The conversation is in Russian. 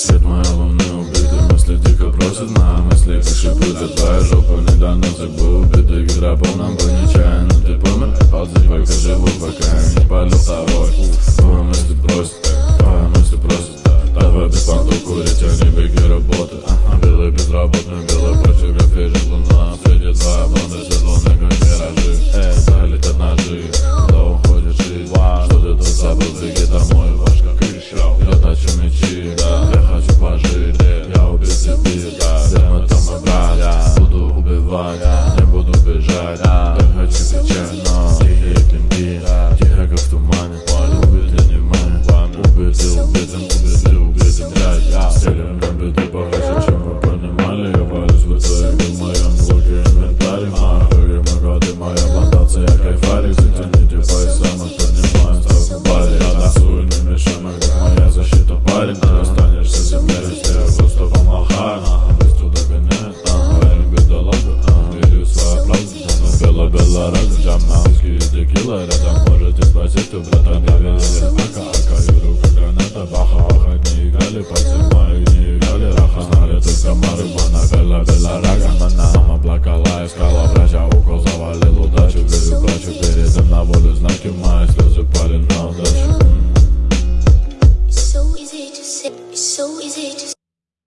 Світ моя луни убитий, мислі тільки просять на мислі Пиши не жопа недавно был біди від рабом нам понічайно Ти помер, палці поки живу, поки не палю второй Твоя мислі просит, твоя мислі просит Та в понту курить, они беги работы Белый безработный убивать, не буду бежать. Я хочу кричать, но тихие клинки Тихо, как в тумане, убитый внимание Убитый убитым, убитым, belarancam Nazgi tequila radam Может позиту братан Я верил пока Каюру граната баха Аха не играли подзимай Не играли раха Знали только марихуана Белла белла рага Она нам облакала Искала врача Укол завалил удачу Верю плачу Передам на волю знаки Мои слезы парень на удачу So easy to say, so easy to say